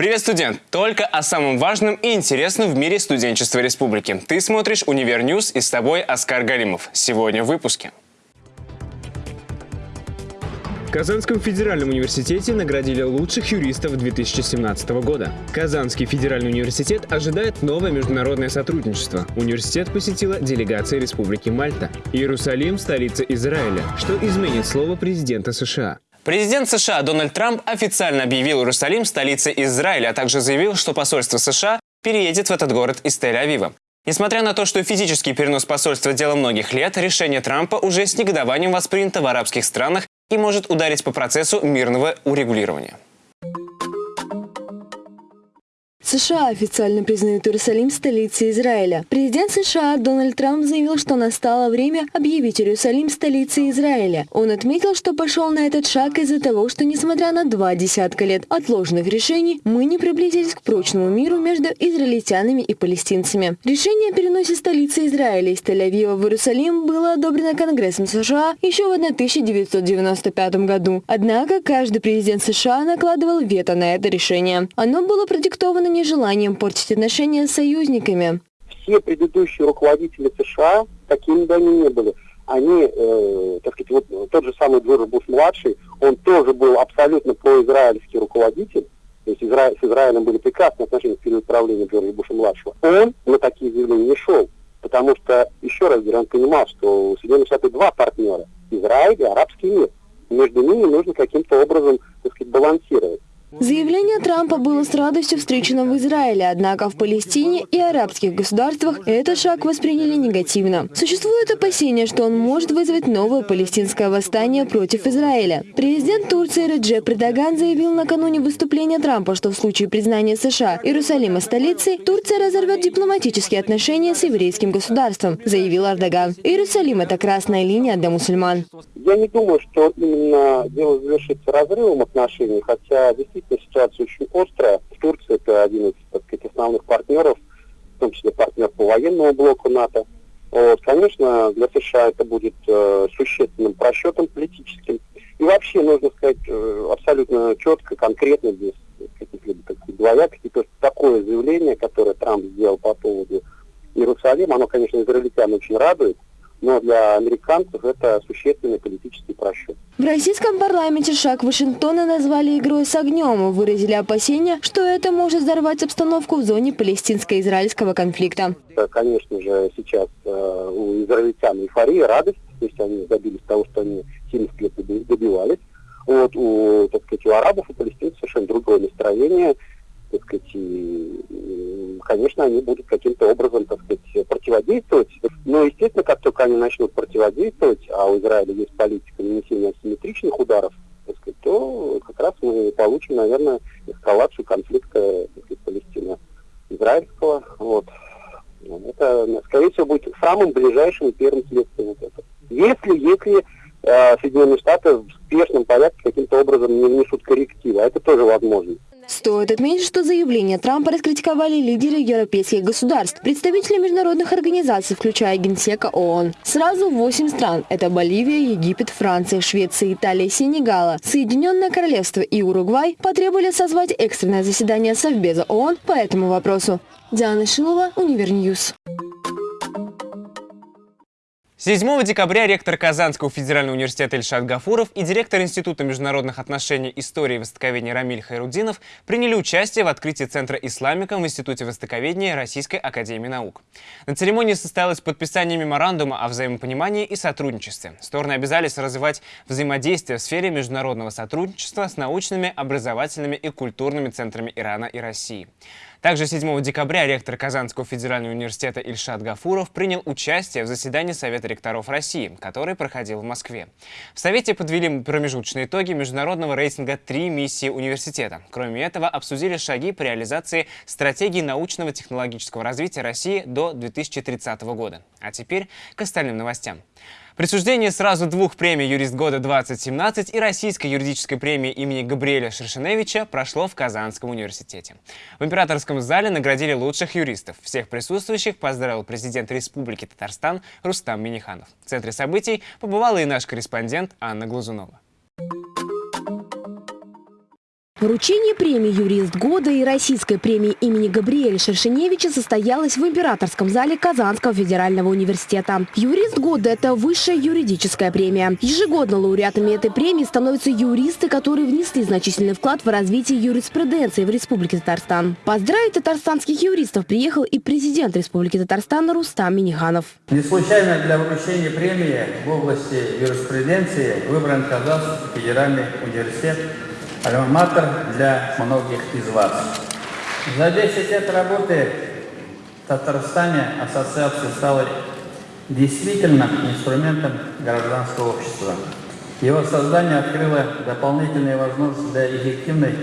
Привет, студент! Только о самом важном и интересном в мире студенчества республики. Ты смотришь «Univer News» и с тобой Оскар Галимов. Сегодня в выпуске. В Казанском федеральном университете наградили лучших юристов 2017 года. Казанский федеральный университет ожидает новое международное сотрудничество. Университет посетила делегация Республики Мальта. Иерусалим – столица Израиля, что изменит слово президента США. Президент США Дональд Трамп официально объявил Иерусалим столицей Израиля, а также заявил, что посольство США переедет в этот город из Тель-Авива. Несмотря на то, что физический перенос посольства – дело многих лет, решение Трампа уже с негодованием воспринято в арабских странах и может ударить по процессу мирного урегулирования. США официально признают Иерусалим столицей Израиля. Президент США Дональд Трамп заявил, что настало время объявить Иерусалим столицей Израиля. Он отметил, что пошел на этот шаг из-за того, что несмотря на два десятка лет отложенных решений, мы не приблизились к прочному миру между израильтянами и палестинцами. Решение о переносе столицы Израиля из Тель-Авива в Иерусалим было одобрено Конгрессом США еще в 1995 году. Однако каждый президент США накладывал вето на это решение. Оно было продиктовано нежеланием портить отношения с союзниками. Все предыдущие руководители США такими они не были. Они, э, так сказать, вот тот же самый Джордж Буш-младший, он тоже был абсолютно произраильский руководитель, то есть Изра... с Израилем были прекрасные отношения в период правления Джорджа Буша-младшего. Он на такие заявления не шел, потому что, еще раз он понимал, что у Соединенных Штатов два партнера – Израиль и арабский мир. Между ними нужно каким-то образом, так сказать, балансировать. Заявление Трампа было с радостью встречено в Израиле, однако в Палестине и арабских государствах этот шаг восприняли негативно. Существует опасение, что он может вызвать новое палестинское восстание против Израиля. Президент Турции Реджеп Предаган заявил накануне выступления Трампа, что в случае признания США Иерусалима столицей, Турция разорвет дипломатические отношения с еврейским государством, заявил Эрдоган. Иерусалим – это красная линия для мусульман. Я не думаю, что именно дело завершится разрывом отношений, хотя действительно действительно ситуация очень острая. Турция это один из так сказать, основных партнеров, в том числе партнер по военному блоку НАТО. Вот, конечно, для США это будет э, существенным просчетом политическим. И вообще, нужно сказать, э, абсолютно четко, конкретно, без каких-либо таких двоякостей, то есть такое заявление, которое Трамп сделал по поводу Иерусалима, оно, конечно, израильтян очень радует, но для американцев это существенный политический просчет. В российском парламенте шаг Вашингтона назвали игрой с огнем и выразили опасения, что это может взорвать обстановку в зоне палестинско-израильского конфликта. Конечно же, сейчас э, у израильтян эйфория, радость, то есть они добились того, что они 70 лет добивались. Вот у, так сказать, у арабов и палестинцев совершенно другое настроение, так сказать, и, конечно, они будут каким-то образом, так сказать, противодействовать. Но, естественно, как только они начнут противодействовать, а у Израиля есть политика нанесения асимметричных ударов, сказать, то как раз мы получим, наверное, эскалацию конфликта Палестина-израильского. Вот. Это, скорее всего, будет самым ближайшим и первым следствием вот этого. Если, если э, Соединенные Штаты в спешном порядке каким-то образом не внесут коррективы, а это тоже возможно. Стоит отметить, что заявление Трампа раскритиковали лидеры европейских государств, представители международных организаций, включая Генсека ООН. Сразу восемь стран – это Боливия, Египет, Франция, Швеция, Италия, Сенегала, Соединенное Королевство и Уругвай потребовали созвать экстренное заседание Совбеза ООН по этому вопросу. Диана Шилова, Univer News. 7 декабря ректор Казанского федерального университета Ильшат Гафуров и директор Института международных отношений, истории и востоковедения Рамиль Хайрудинов приняли участие в открытии Центра Исламика в Институте востоковедения Российской академии наук. На церемонии состоялось подписание меморандума о взаимопонимании и сотрудничестве. Стороны обязались развивать взаимодействие в сфере международного сотрудничества с научными, образовательными и культурными центрами Ирана и России. Также 7 декабря ректор Казанского федерального университета Ильшат Гафуров принял участие в заседании Совета ректоров России, который проходил в Москве. В Совете подвели промежуточные итоги международного рейтинга «Три миссии университета». Кроме этого, обсудили шаги по реализации стратегии научного технологического развития России до 2030 года. А теперь к остальным новостям. Присуждение сразу двух премий «Юрист года-2017» и Российской юридической премии имени Габриэля Шершеневича прошло в Казанском университете. В императорском зале наградили лучших юристов. Всех присутствующих поздравил президент Республики Татарстан Рустам Миниханов. В центре событий побывала и наш корреспондент Анна Глазунова. Вручение премии «Юрист года» и российской премии имени Габриэля Шершеневича состоялось в Императорском зале Казанского федерального университета. «Юрист года» – это высшая юридическая премия. Ежегодно лауреатами этой премии становятся юристы, которые внесли значительный вклад в развитие юриспруденции в Республике Татарстан. Поздравить татарстанских юристов приехал и президент Республики Татарстан Рустам Миниханов. Не случайно для вручения премии в области юриспруденции выбран Казанский федеральный университет альма-матер для многих из вас. За 10 лет работы в Татарстане ассоциация стала действительно инструментом гражданского общества. Его создание открыло дополнительные возможности для эффективной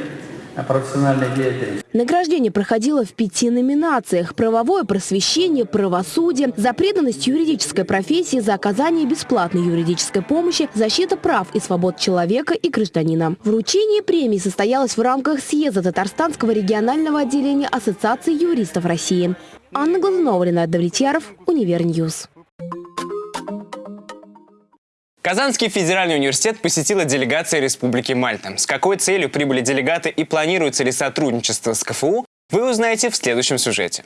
профессиональной деятельности. Награждение проходило в пяти номинациях. Правовое просвещение, правосудие, за преданность юридической профессии, за оказание бесплатной юридической помощи, защита прав и свобод человека и гражданина. Вручение премии состоялось в рамках съезда Татарстанского регионального отделения Ассоциации юристов России. Анна Глазунова, Ренат Давлетьяров, Univer News. Казанский федеральный университет посетила делегация Республики Мальта. С какой целью прибыли делегаты и планируется ли сотрудничество с КФУ, вы узнаете в следующем сюжете.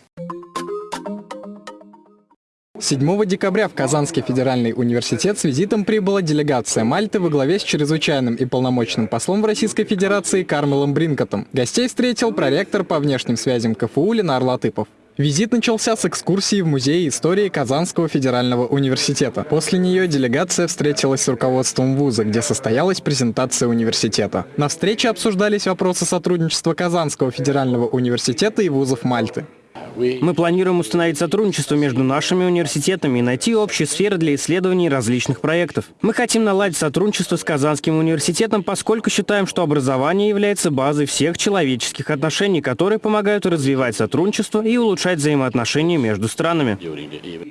7 декабря в Казанский федеральный университет с визитом прибыла делегация Мальты во главе с чрезвычайным и полномочным послом в Российской Федерации Кармелом Бринкотом. Гостей встретил проректор по внешним связям КФУ Ленар Латыпов. Визит начался с экскурсии в Музей истории Казанского федерального университета. После нее делегация встретилась с руководством вуза, где состоялась презентация университета. На встрече обсуждались вопросы сотрудничества Казанского федерального университета и вузов Мальты. Мы планируем установить сотрудничество между нашими университетами и найти общие сферы для исследований различных проектов. Мы хотим наладить сотрудничество с Казанским университетом, поскольку считаем, что образование является базой всех человеческих отношений, которые помогают развивать сотрудничество и улучшать взаимоотношения между странами.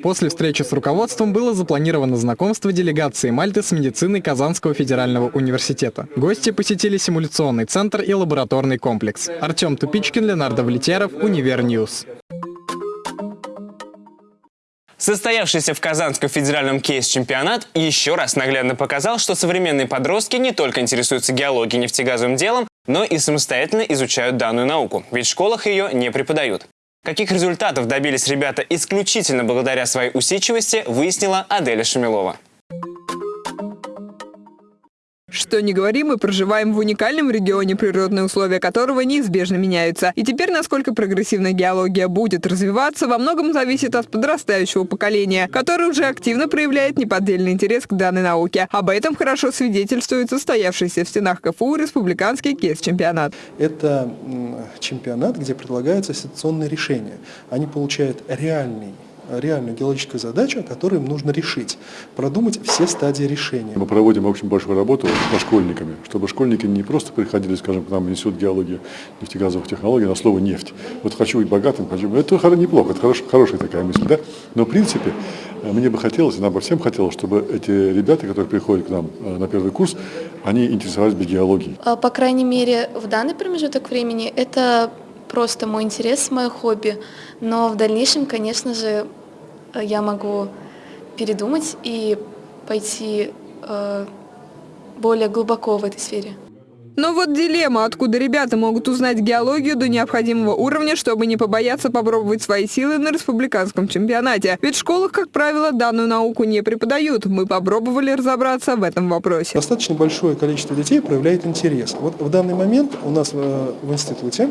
После встречи с руководством было запланировано знакомство делегации Мальты с медициной Казанского федерального университета. Гости посетили симуляционный центр и лабораторный комплекс. Артем Тупичкин, Ренат Давлетьяров, Univer News. Состоявшийся в Казанском федеральном кейс-чемпионат еще раз наглядно показал, что современные подростки не только интересуются геологией нефтегазовым делом, но и самостоятельно изучают данную науку, ведь в школах ее не преподают. Каких результатов добились ребята исключительно благодаря своей усидчивости, выяснила Аделя Шамилова. Что не говори, мы проживаем в уникальном регионе, природные условия которого неизбежно меняются. И теперь, насколько прогрессивная геология будет развиваться, во многом зависит от подрастающего поколения, которое уже активно проявляет неподдельный интерес к данной науке. Об этом хорошо свидетельствует состоявшийся в стенах КФУ республиканский КЕС-чемпионат. Это чемпионат, где предлагаются ситуационные решения. Они получают реальный реальную геологическую задачу, которую им нужно решить, продумать все стадии решения. Мы проводим очень большую работу со школьниками, чтобы школьники не просто приходили, скажем, к нам в институт геологии, нефтегазовых технологий на слово «нефть». Вот хочу быть богатым, хочу... Это неплохо, это хорош, хорошая такая мысль, да? Но в принципе мне бы хотелось, нам бы всем хотелось, чтобы эти ребята, которые приходят к нам э, на первый курс, они интересовались бы геологией. А, по крайней мере, в данный промежуток времени это просто мой интерес, мое хобби. Но в дальнейшем, конечно же, я могу передумать и пойти э, более глубоко в этой сфере. Но вот дилемма, откуда ребята могут узнать геологию до необходимого уровня, чтобы не побояться попробовать свои силы на республиканском чемпионате. Ведь в школах, как правило, данную науку не преподают. Мы попробовали разобраться в этом вопросе. Достаточно большое количество детей проявляет интерес. Вот в данный момент у нас в, в институте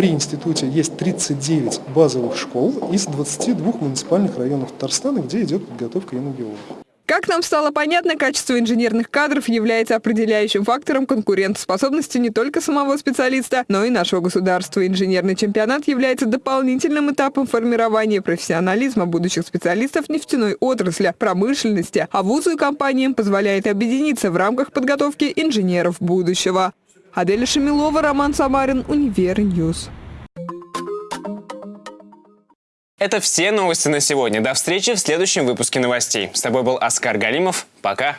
при институте есть 39 базовых школ из 22 муниципальных районов Татарстана, где идет подготовка геологов. Как нам стало понятно, качество инженерных кадров является определяющим фактором конкурентоспособности не только самого специалиста, но и нашего государства. Инженерный чемпионат является дополнительным этапом формирования профессионализма будущих специалистов нефтяной отрасли, промышленности, а вузу и компаниям позволяет объединиться в рамках подготовки инженеров будущего. Аделя Шамилова, Роман Самарин, Univer News. Это все новости на сегодня. До встречи в следующем выпуске новостей. С тобой был Оскар Галимов. Пока.